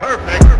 Perfect.